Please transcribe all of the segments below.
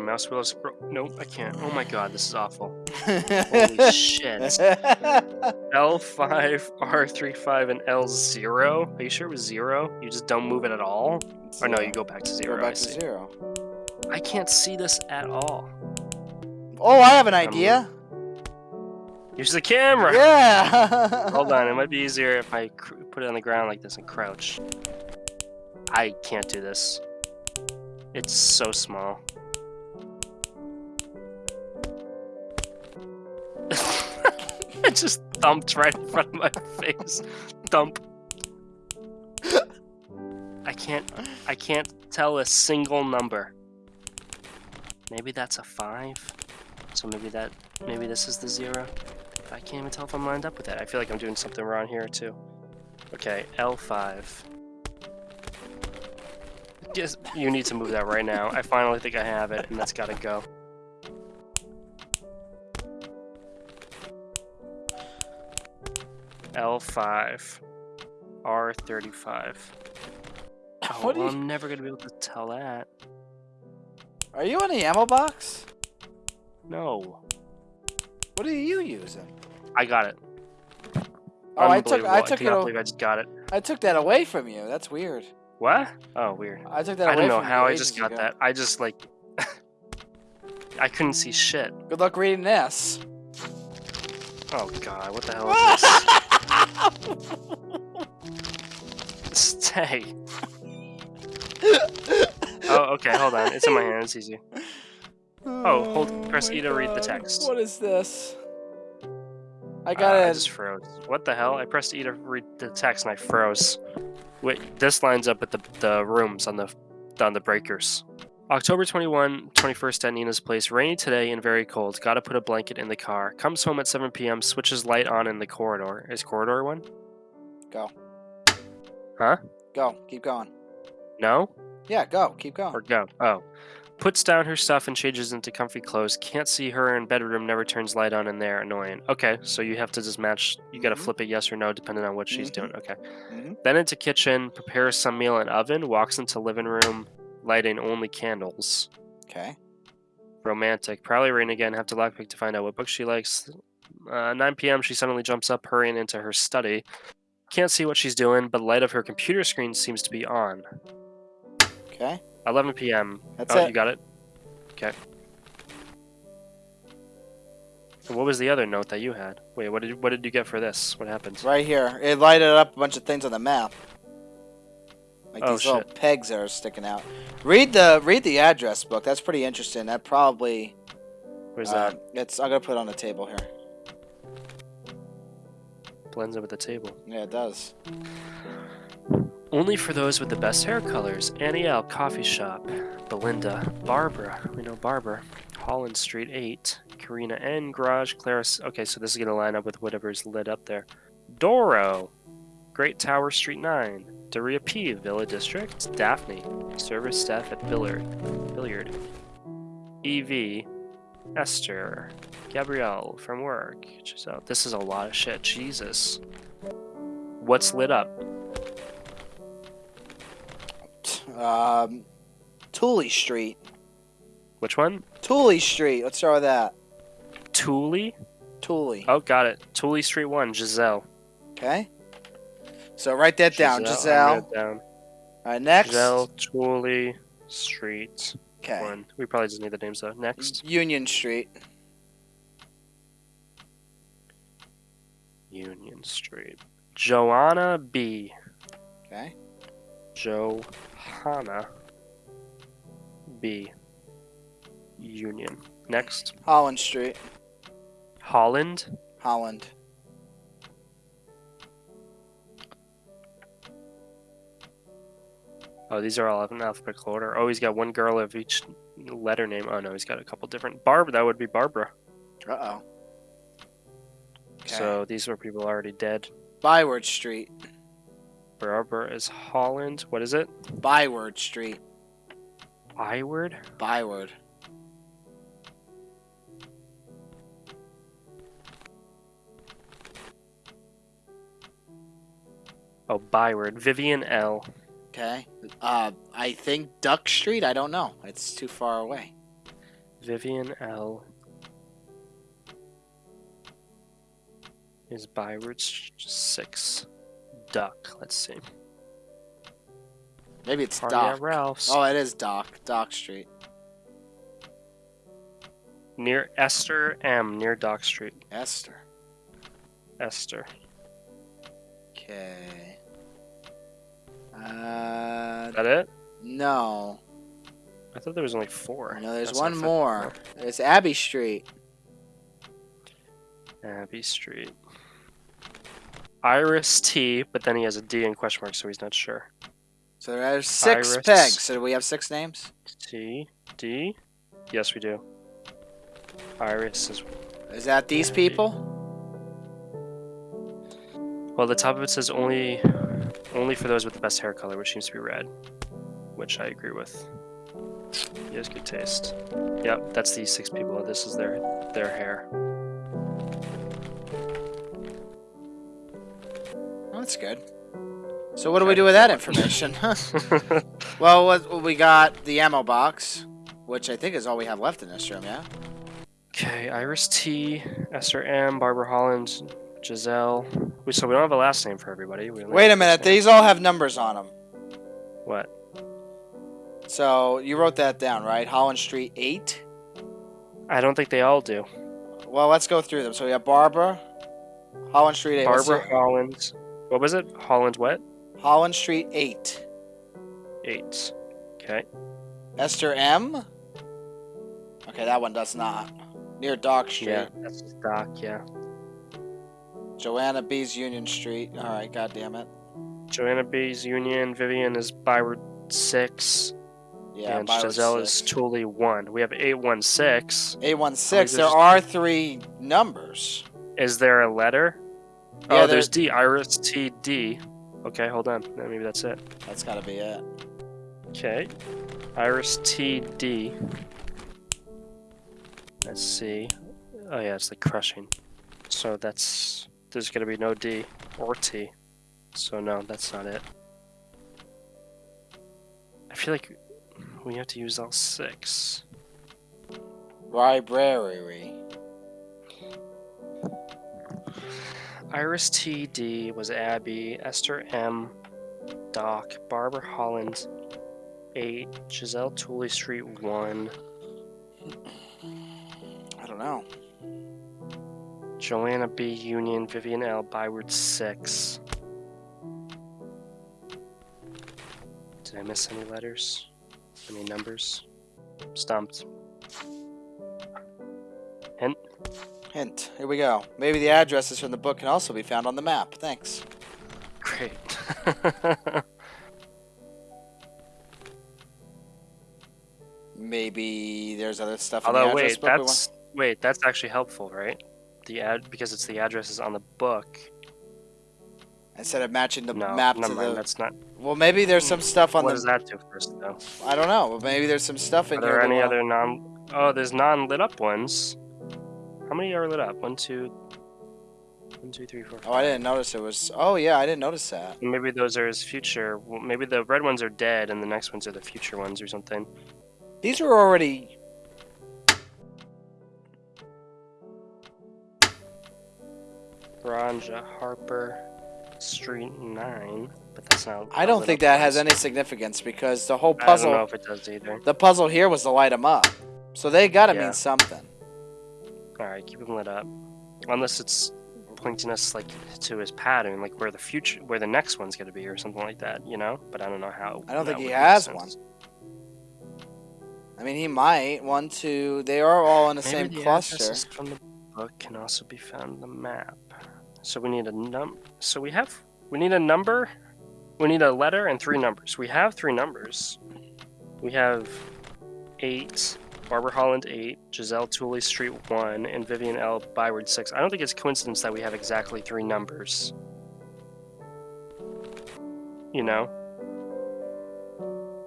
My mouse wheel is bro- Nope, I can't. Oh my god, this is awful. Holy shit. L5, R35, and L0. Are you sure it was zero? You just don't move it at all? Or no, you go back to Go zero. I back to see. zero. I can't see this at all. Oh, I have an idea. Use the camera. Yeah. Hold on, it might be easier if I cr- put it on the ground like this and crouch. I can't do this. It's so small. it just thumped right in front of my face. Thump. I can't I can't tell a single number. Maybe that's a five. So maybe that maybe this is the zero. I can't even tell if I'm lined up with that. I feel like I'm doing something wrong here too. Okay, L5. Yes, you need to move that right now. I finally think I have it, and that's gotta go. L5. R35. Oh, What do well, you- I'm never gonna be able to tell that. Are you in the ammo box? No. What are you using? I got it. Oh, I took. I took it. cannot a- believe I just got it. I took that away from you. That's weird. What? Oh, weird. I took that I don't know how I just got ago. that. I just like I couldn't see shit. Good luck reading this. Oh god, what the hell is this? Stay. Oh, okay, hold on. It's in my hand. It's easy. Oh, hold- press my E to read the text. What is this? I Uh, got I it. just froze. What the hell? I pressed E to read the text and I froze. Wait, this lines up with the, the rooms on the on the breakers. October 21, 21st at Nina's place. Rainy today and very cold. Gotta put a blanket in the car. Comes home at 7 p.m. Switches light on in the corridor. Is corridor one? Go. Huh? Go. Keep going. No? Yeah, go. Keep going. Or go? Oh. Puts down her stuff and changes into comfy clothes. Can't see her in bedroom. Never turns light on in there. Annoying. Okay, so you have to just match. You gotta Mhm. flip it yes or no depending on what she's Mhm. doing. Okay. Mhm. Then into kitchen, prepares some meal in oven, walks into living room, lighting only candles. Okay. Romantic. Probably rain again. Have to lockpick to find out what book she likes. Uh, 9 p.m. She suddenly jumps up, hurrying into her study. Can't see what she's doing, but light of her computer screen seems to be on. Okay. 11 p.m. That's oh, it. you got it. Okay. And what was the other note that you had? Wait, what did what did you get for this? What happened? Right here. It lighted up a bunch of things on the map. Like Oh, these little pegs that are sticking out. Read the read the address book. That's pretty interesting. That probably Where's uh, that? it's I'm gonna put it on the table here. Blends in with the table. Yeah, it does. Only for those with the best hair colors. Annie L. Coffee Shop. Belinda. Barbara. We know Barbara. Holland Street 8. Karina N. Garage. Claris. Okay, so this is going to line up with whatever's lit up there. Doro. Great Tower Street 9. Daria P. Villa District. Daphne. Service staff at Billard. Billiard. EV. Esther. Gabrielle from work. Giselle. This is a lot of shit. Jesus. What's lit up? Um, Tooley Street. Which one? Tooley Street. Let's start with that. Tooley? Tooley. Oh, got it. Tooley Street 1, Giselle. Okay. So write that down, Giselle. down. All right, next. Giselle, Tooley Street Okay. 1. We probably just need the names though. Next. Union Street. Union Street. Joanna B. Okay. Johanna B. Union. Next. Holland Street. Holland. Holland. Oh, these are all in alphabetical order. Oh, he's got one girl of each letter name. Oh, no, he's got a couple different. Barb, that would be Barbara. Uh oh. Okay. So these were people already dead. Byward Street. Barbara is Holland. What is it? Byward Street. Iward? Byward. Oh, Byward. Vivian L. Okay. Uh, I think Duck Street. I don't know. It's too far away. Vivian L. Is by Route 6. Duck. Let's see. Maybe it's Party Doc. Ralph's. Oh, it is Dock. Dock Street. Near Esther M. Near Dock Street. Esther. Esther. Okay. Uh, Is that it? no. I thought there was only four. No, there's That's one more. It's Abbey Street. Abbey Street. Iris T, but then he has a D in question mark, so he's not sure. So there's six Iris. pegs. So do we have six names? T, D? Yes, we do. Iris is. Is that these people? Well, the top of it says only, only for those with the best hair color, which seems to be red, which I agree with. He has good taste. Yep, that's these six people. This is their their hair. Oh, that's good. So what do we do with that information? well, what, we got the ammo box, which I think is all we have left in this room, yeah? Okay, Iris T, Esther M, Barbara Holland, Giselle. We so we don't have a last name for everybody. We Wait a minute. These all have numbers on them. What? So you wrote that down, right? Holland Street 8? I don't think they all do. Well, let's go through them. So we have Barbara, Holland Street 8. Barbara Holland. What was it? Holland what? Holland Street 8. Eight. Okay. Esther M. Okay, that one does not. Near Dock Street. Yeah, that's just Dock. Yeah. Joanna B's Union Street. All right, God damn it. Joanna B's Union. Vivian is Byward six. Yeah, and Byward Giselle is six. Tooley one. We have eight one six. 816. There are three numbers. Is there a letter? Yeah, oh, there's D. Iris T D. Okay, hold on. Maybe that's it. That's got to be it. Okay. Iris T D. Let's see. Oh yeah, it's the crushing. So that's there's gonna be no D or T. So no, that's not it. I feel like we have to use all six. Library. Iris T D was Abbey, Esther M, Dock, Barbara Holland, eight, Giselle Tooley Street one, I don't know. Joanna B Union, Vivian L Byward six. Did I miss any letters? Any numbers? Stumped. Hint. Hint. Here we go. Maybe the addresses from the book can also be found on the map. Thanks. Great. Maybe there's other stuff in the Although address wait, that's wait, that's actually helpful, right? The ad because it's the addresses on the book. Instead of matching the no, map to mind. the. That's not. Well, maybe there's some stuff on What the. does that do first, though? I don't know. Maybe there's some stuff in Are here. there that any we'll- other non? Oh, there's non-lit up ones. How many are lit up? One, two, one, two, three, four. Oh, I didn't notice it was. Oh yeah, I didn't notice that. Maybe those are his future. Well, maybe the red ones are dead, and the next ones are the future ones or something. These are already. Ranja Harper Street Nine, but that's not. I don't think that has any significance because the whole puzzle. I don't know if it does either. The puzzle here was to light them up, so they gotta Yeah. mean something. All right, keep them lit up, unless it's pointing us like to his pattern, like where the future, where the next one's gonna be, or something like that, you know. But I don't know how. I don't think he has sense. one. I mean, he might. One, two. They are all in the Maybe same the cluster. from the book can also be found in the map. So we need a num. So we have we need a number. We need a letter and three numbers. We have three numbers. We have eight. Barbara Holland eight, Giselle Tooley Street one, and Vivian L Byward six. I don't think it's coincidence that we have exactly three numbers. You know,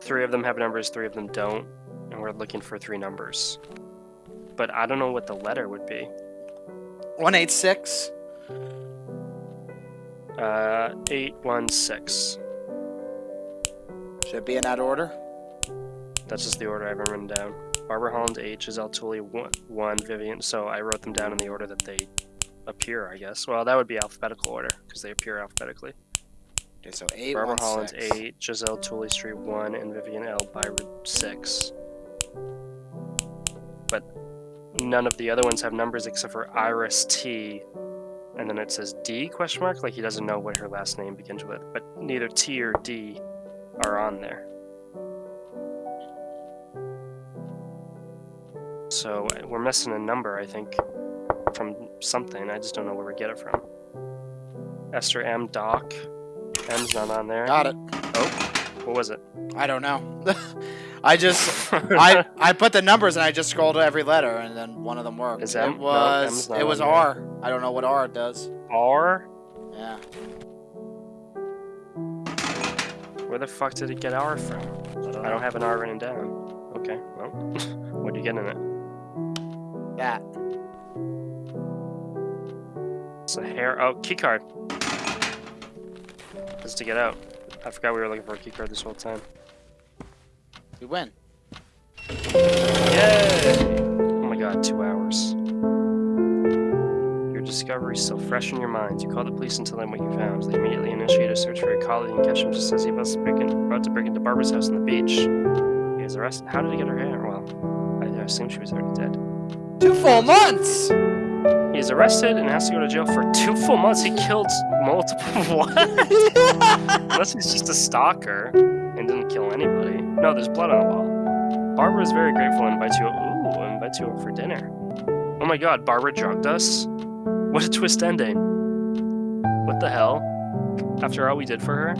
three of them have numbers, three of them don't, and we're looking for three numbers but I don't know what the letter would be. One eight six. Uh, eight one six. Should it be in that order? That's just the order I have written down. Barbara Holland H, Giselle Tooley one, one, Vivian. So I wrote them down in the order that they appear, I guess. Well, that would be alphabetical order because they appear alphabetically. Okay, so eight, Barbara one, Holland six. eight, Giselle Tooley Street one, and Vivian L. Byward six. But none of the other ones have numbers except for Iris T. And then it says D question mark, like he doesn't know what her last name begins with. But neither T or D are on there. So we're missing a number, I think, from something. I just don't know where we get it from. Esther M. Dock. M's not on there. Got it. Oh, what was it? I don't know. I just I I put the numbers and I just scrolled to every letter and then one of them worked. Is M- it was M's not it was on there. R. I don't know what R does. R? Yeah. Where the fuck did it get R from? I don't have an R written down. Okay, well, what do you get in it? That. It's a hair. Oh, key card. Just to get out. I forgot we were looking for a key card this whole time. We win. Yay! Oh my god, two hours. Your discovery is still fresh in your mind. You call the police and tell them what you found. They immediately initiate a search for your colleague and catch him just as he was break about to break into Barbara's house on the beach. He is arrested. How did he get her hair? Well, I assume she was already dead. Two full months. He is arrested and has to go to jail for two full months. He killed multiple. what? Unless he's just a stalker and didn't kill anybody. No, there's blood on the wall. Barbara is very grateful and invites you. Ooh, invites you over for dinner. Oh my God, Barbara drugged us. What a twist ending. What the hell? After all we did for her,